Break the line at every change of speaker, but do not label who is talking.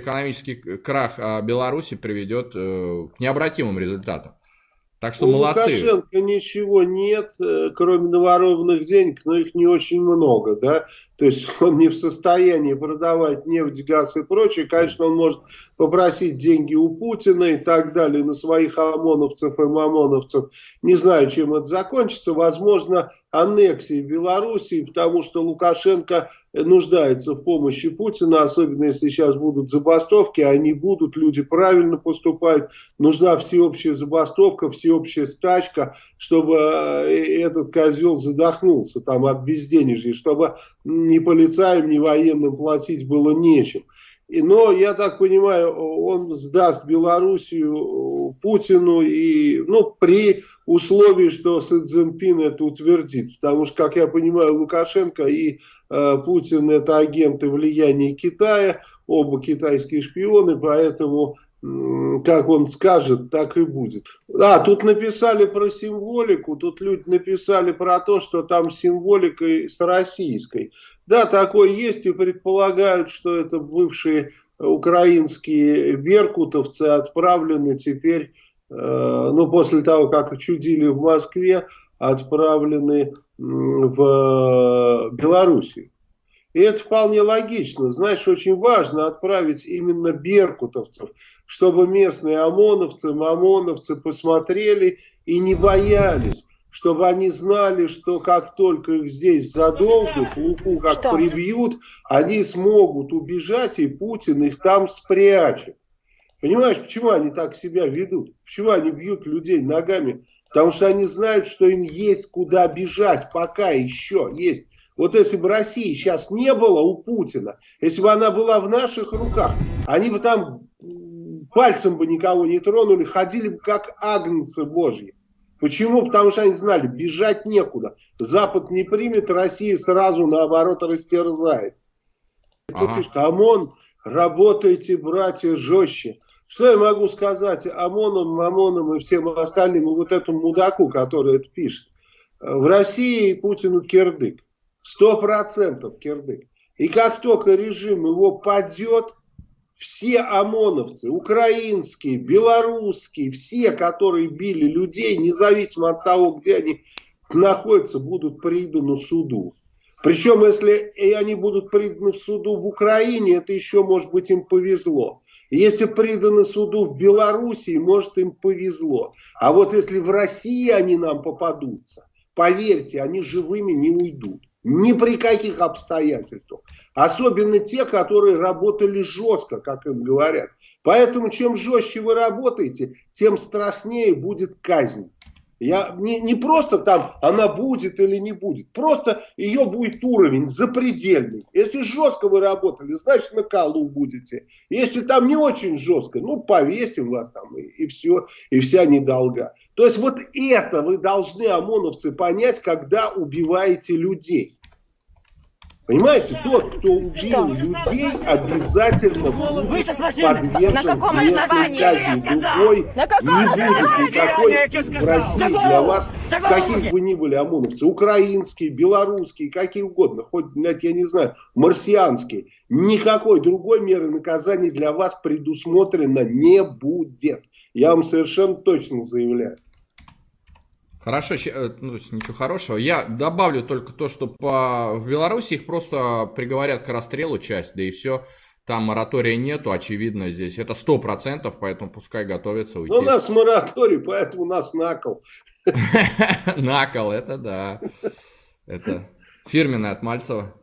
экономический крах а, Беларуси приведет э, к необратимым результатам. Так что У молодцы.
Лукашенко ничего нет, э, кроме наворованных денег, но их не очень много, да. То есть он не в состоянии продавать нефть, газ и прочее. Конечно, он может попросить деньги у Путина и так далее на своих ОМОНовцев и МАМОНовцев. Не знаю, чем это закончится. Возможно, аннексией Белоруссии, потому что Лукашенко нуждается в помощи Путина, особенно если сейчас будут забастовки, они будут, люди правильно поступают, нужна всеобщая забастовка, всеобщая стачка, чтобы э, этот козел задохнулся там от безденежья, чтобы ни полицаям, ни военным платить было нечем. Но, я так понимаю, он сдаст Белоруссию Путину и, ну, при условии, что Си Цзиньпин это утвердит. Потому что, как я понимаю, Лукашенко и э, Путин это агенты влияния Китая, оба китайские шпионы, поэтому как он скажет, так и будет. А, тут написали про символику, тут люди написали про то, что там символика с российской. Да, такое есть и предполагают, что это бывшие украинские беркутовцы отправлены теперь, э, ну, после того, как чудили в Москве, отправлены в Белоруссию. И это вполне логично. Знаешь, очень важно отправить именно беркутовцев, чтобы местные ОМОНовцы, МАМОНовцы посмотрели и не боялись чтобы они знали, что как только их здесь задолбят, луку как что? прибьют, они смогут убежать, и Путин их там спрячет. Понимаешь, почему они так себя ведут? Почему они бьют людей ногами? Потому что они знают, что им есть куда бежать, пока еще есть вот если бы России сейчас не было у Путина, если бы она была в наших руках, они бы там пальцем бы никого не тронули, ходили бы как агнцы божьи. Почему? Потому что они знали, бежать некуда. Запад не примет, Россия сразу наоборот растерзает. Ага. Пишет, ОМОН, работайте, братья, жестче. Что я могу сказать ОМОНам, МАМОНам и всем остальным, и вот этому мудаку, который это пишет. В России Путину кирдык. Сто процентов кирдык. И как только режим его падет, все ОМОНовцы, украинские, белорусские, все, которые били людей, независимо от того, где они находятся, будут преданы суду. Причем, если они будут преданы в суду в Украине, это еще, может быть, им повезло. Если преданы суду в Белоруссии, может, им повезло. А вот если в России они нам попадутся, поверьте, они живыми не уйдут. Ни при каких обстоятельствах. Особенно те, которые работали жестко, как им говорят. Поэтому чем жестче вы работаете, тем страшнее будет казнь. Я, не, не просто там она будет или не будет, просто ее будет уровень запредельный. Если жестко вы работали, значит на колу будете. Если там не очень жестко, ну повесим вас там и, и все, и вся недолга. То есть вот это вы должны, ОМОНовцы, понять, когда убиваете людей. Понимаете, тот, кто убил людей, обязательно будет подвержен На каком основании? Другой На каком не будет никакой в России для вас, каких бы ни были ОМОНовцы, украинские, белорусские, какие угодно, хоть, я не знаю, марсианские. Никакой другой меры наказания для вас предусмотрено не будет. Я вам совершенно точно заявляю.
Хорошо, э, ну, ничего хорошего. Я добавлю только то, что по... в Беларуси их просто приговорят к расстрелу часть, да и все. Там моратория нету, очевидно, здесь. Это сто процентов, поэтому пускай готовятся уйти.
Ну, у нас мораторий, поэтому у нас накол.
Накол, это да. Это фирменное от Мальцева.